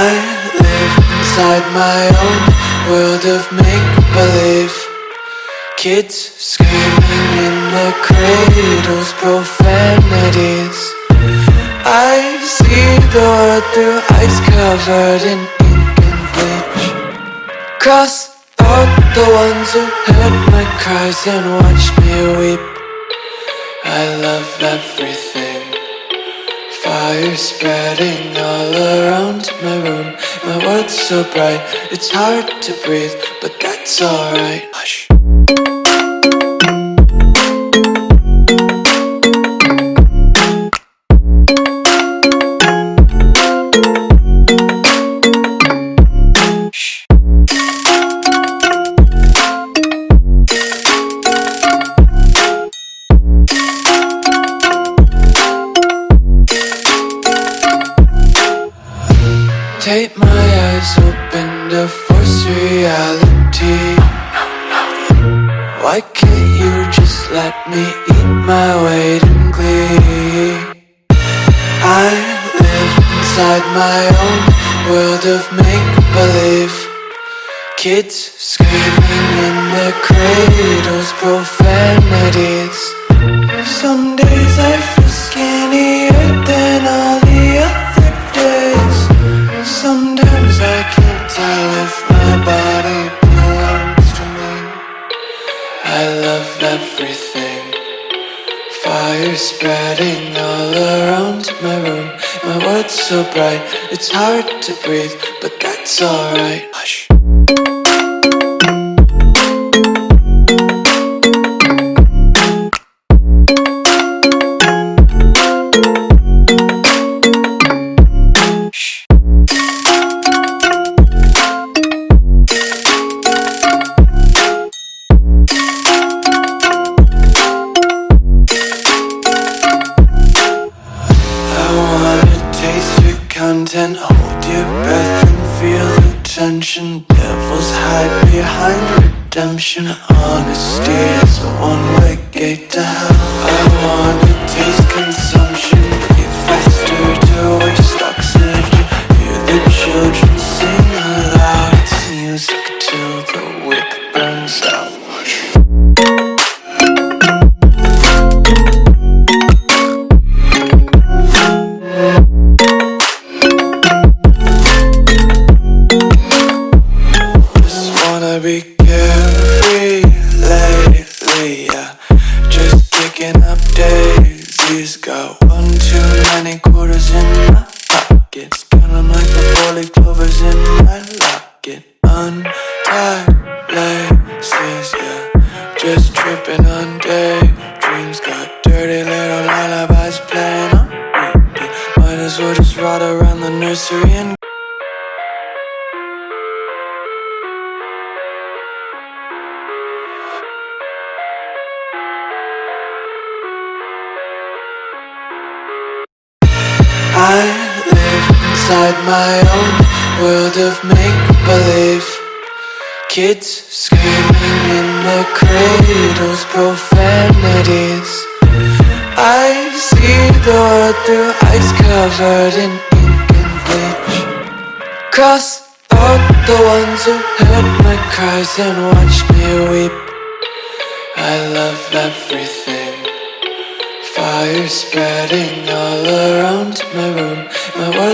inside my own world of make-believe. Kids screaming in the cradles, profanities. I see the world through ice covered in ink and bleach. Cross out the ones who heard my cries and watched me weep. I love everything Fire spreading all around my room. My world's so bright, it's hard to breathe But that's alright. Hush Take my eyes open to force reality. Why can't you just let me eat my weight in glee? I live inside my own world of make-believe. Kids screaming in the cradles, profanities Fire spreading all around my room. My world's so bright, it's hard to breathe But that's alright content. Hold your breath and feel the tension. Devils hide behind redemption. Honesty is a one-way gate to hell four-leaf clovers in my locket Untied laces, yeah. Just tripping on daydreams Got dirty little lullabies playing on repeat. Might as well just ride around the nursery and inside my own world of make-believe. Kids screaming in the cradles, profanities. I see the world through ice covered in ink and bleach. Cross out the ones who heard my cries and watched me weep. I love everything. Fire spreading all around my room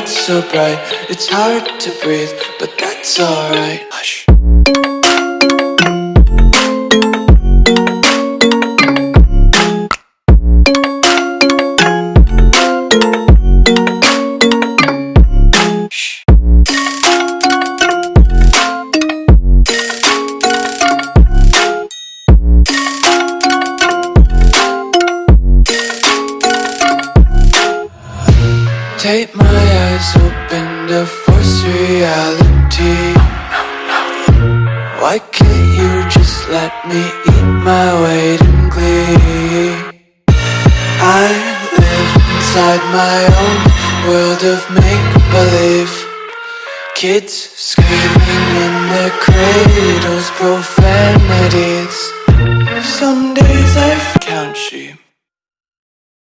so bright, it's hard to breathe But that's alright Take my eyes open to force reality. Why can't you just let me eat my weight in glee? I live inside my own world of make-believe. Kids screaming in their cradles, profanities. Some days I count sheep